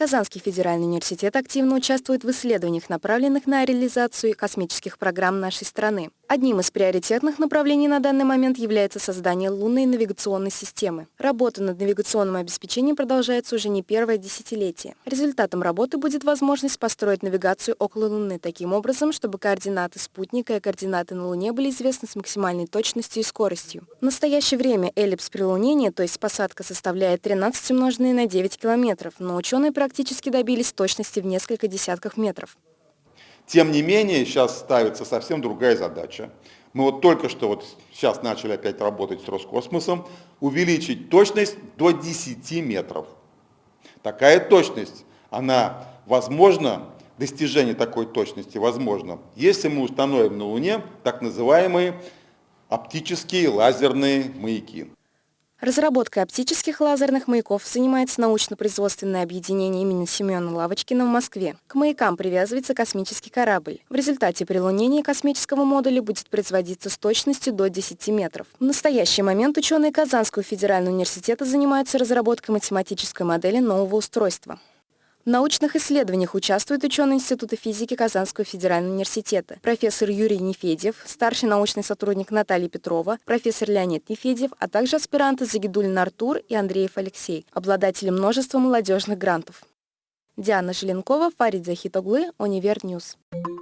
Казанский федеральный университет активно участвует в исследованиях, направленных на реализацию космических программ нашей страны. Одним из приоритетных направлений на данный момент является создание лунной навигационной системы. Работа над навигационным обеспечением продолжается уже не первое десятилетие. Результатом работы будет возможность построить навигацию около Луны таким образом, чтобы координаты спутника и координаты на Луне были известны с максимальной точностью и скоростью. В настоящее время эллипс прилунения, то есть посадка, составляет 13 умноженное на 9 километров, но ученые практически добились точности в несколько десятков метров. Тем не менее, сейчас ставится совсем другая задача. Мы вот только что вот сейчас начали опять работать с Роскосмосом, увеличить точность до 10 метров. Такая точность, она возможна, достижение такой точности возможно, если мы установим на Луне так называемые оптические лазерные маяки. Разработкой оптических лазерных маяков занимается научно-производственное объединение имени Семена Лавочкина в Москве. К маякам привязывается космический корабль. В результате прилунения космического модуля будет производиться с точностью до 10 метров. В настоящий момент ученые Казанского федерального университета занимаются разработкой математической модели нового устройства. В научных исследованиях участвуют ученые Института физики Казанского федерального университета, профессор Юрий Нефедев, старший научный сотрудник Наталья Петрова, профессор Леонид Нефедев, а также аспиранты Загидулин Артур и Андреев Алексей, обладатели множества молодежных грантов. Диана Желенкова, Фарид Захитоглы, Univer News. News.